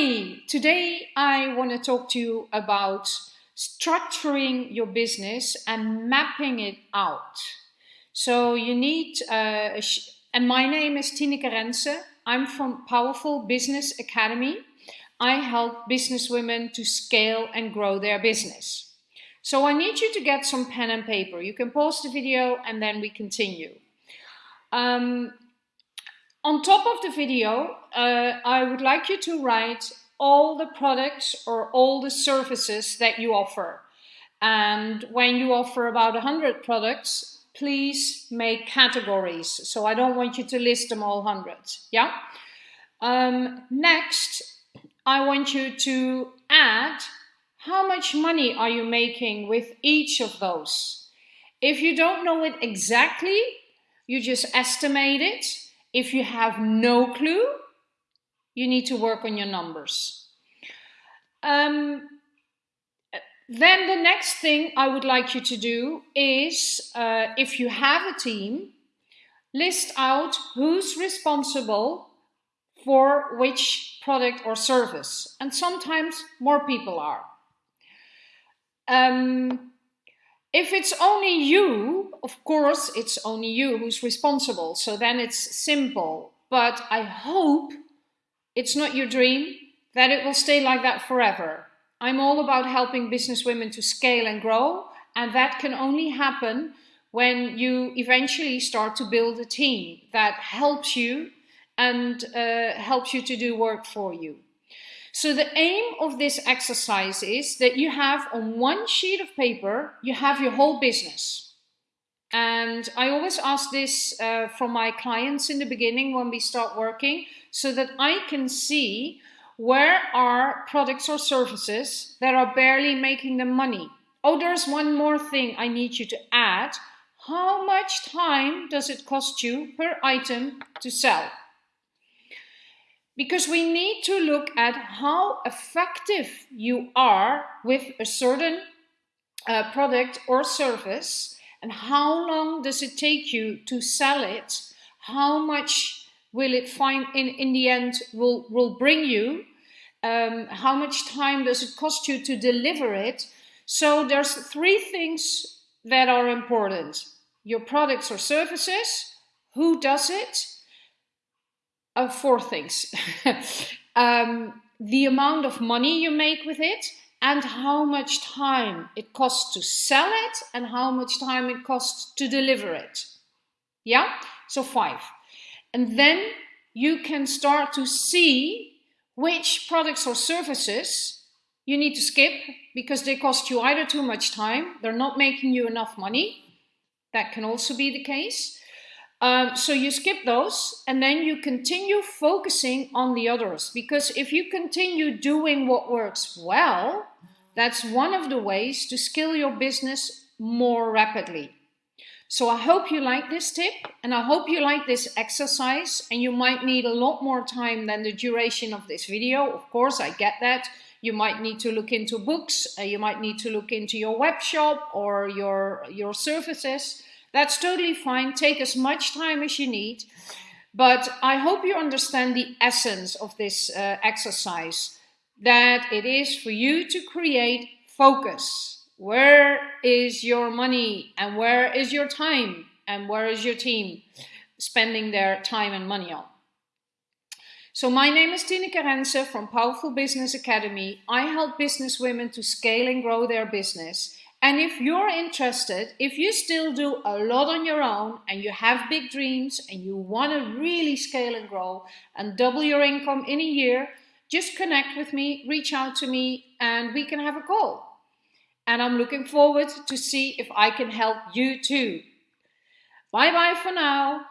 Hi, today I want to talk to you about structuring your business and mapping it out. So you need, uh, and my name is Tineke Rense. I'm from Powerful Business Academy. I help business women to scale and grow their business. So I need you to get some pen and paper. You can pause the video and then we continue. Um, on top of the video, uh, I would like you to write all the products or all the services that you offer. And when you offer about 100 products, please make categories. So I don't want you to list them all 100. Yeah? Um, next, I want you to add how much money are you making with each of those. If you don't know it exactly, you just estimate it if you have no clue, you need to work on your numbers. Um, then the next thing I would like you to do is, uh, if you have a team, list out who's responsible for which product or service. And sometimes more people are. Um, if it's only you, of course, it's only you who's responsible. So then it's simple. But I hope it's not your dream that it will stay like that forever. I'm all about helping business women to scale and grow. And that can only happen when you eventually start to build a team that helps you and uh, helps you to do work for you. So the aim of this exercise is that you have on one sheet of paper, you have your whole business. And I always ask this uh, from my clients in the beginning when we start working, so that I can see where are products or services that are barely making them money. Oh, there's one more thing I need you to add. How much time does it cost you per item to sell? Because we need to look at how effective you are with a certain uh, product or service and how long does it take you to sell it how much will it find in in the end will will bring you um, how much time does it cost you to deliver it. So there's three things that are important. Your products or services who does it uh, four things. um, the amount of money you make with it and how much time it costs to sell it and how much time it costs to deliver it. Yeah, so five. And then you can start to see which products or services you need to skip because they cost you either too much time, they're not making you enough money. That can also be the case. Um, so you skip those and then you continue focusing on the others because if you continue doing what works well, that's one of the ways to scale your business more rapidly. So I hope you like this tip and I hope you like this exercise and you might need a lot more time than the duration of this video. Of course, I get that. You might need to look into books, uh, you might need to look into your web shop or your, your services. That's totally fine. Take as much time as you need. But I hope you understand the essence of this uh, exercise, that it is for you to create focus. Where is your money and where is your time and where is your team spending their time and money on? So my name is Tineke Rense from Powerful Business Academy. I help business women to scale and grow their business and if you're interested, if you still do a lot on your own and you have big dreams and you want to really scale and grow and double your income in a year, just connect with me, reach out to me, and we can have a call. And I'm looking forward to see if I can help you too. Bye bye for now.